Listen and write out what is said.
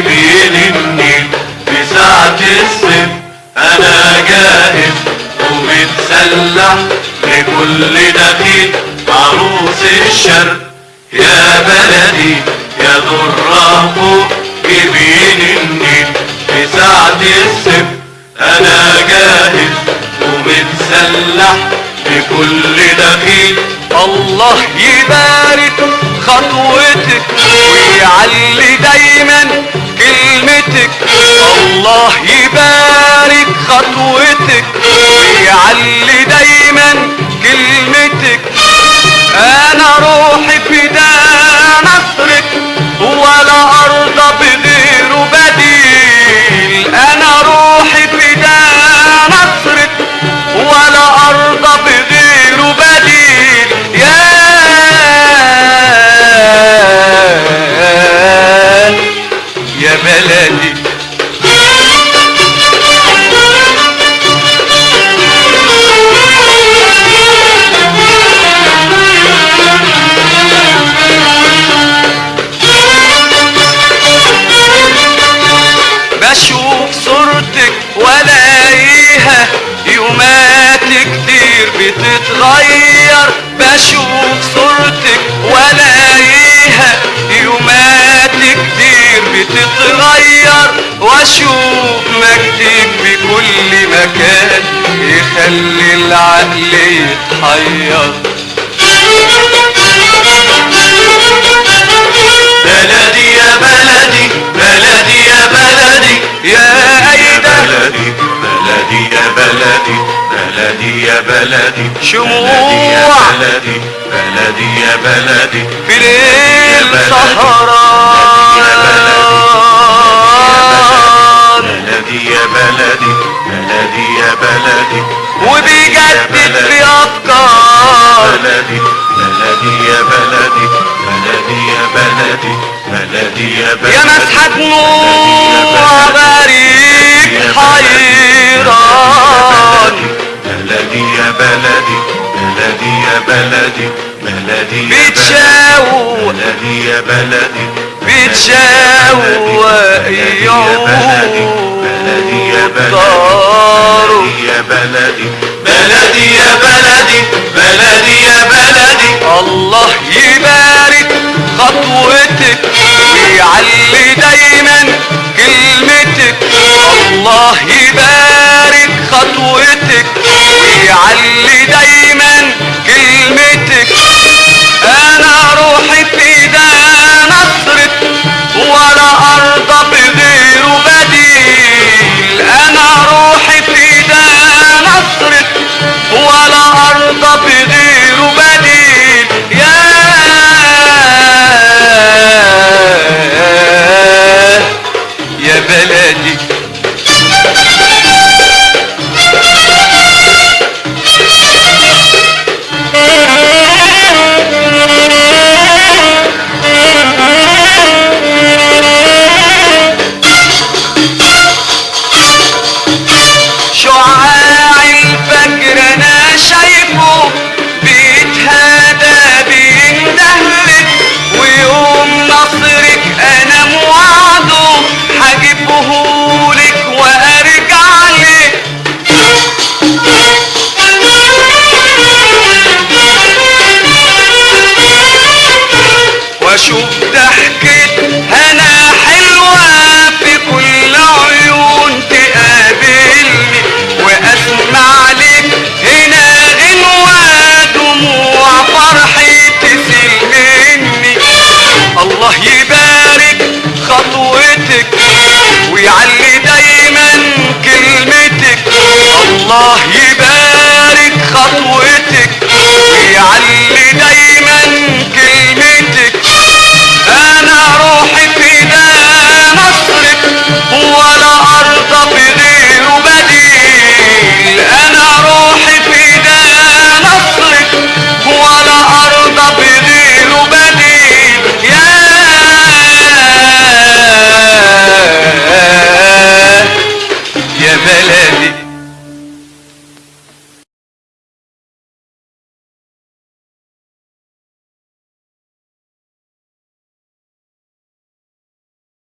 بيلمني في ساعة الصيف أنا جاهز ومتسلح لكل دخيل. عروس الشر يا بلدي يا ذرة فوق جبين النيل في ساعة الصيف أنا جاهز ومتسلح لكل دخيل. الله يبارك خطوتك ويعلي دايما كلمتك. الله يبارك خطوتك ويعلي دايما كلمتك. أنا روحي فدا صورتك ولاقيها يومات كتير بتتغير. بشوف صورتك ولاقيها يومات كتير بتتغير. وأشوف مجدك بكل مكان. يخلي العقل يتحير. بلدي بلدي يا بلدي شموع. بلدي يا بلدي بلدي يا بلدي في ليل. سهران بلدي يا بلدي بلدي يا بلدي وبيجدد في افكار بلدي بلدي يا بلدي بلدي يا بلدي بلدي يا بلدي يا مسحة دموع بلدي بلدي يا بيتشاوق بلدي يا بلدي بيتشاوق بلدي يا بلدي يا بلدي بلدي يا بلدي بلدي يا بلدي. الله يبارك خطوتك ويعلي دايما كلمتك. الله يبارك خطوتك ويعلي دايما كلمتك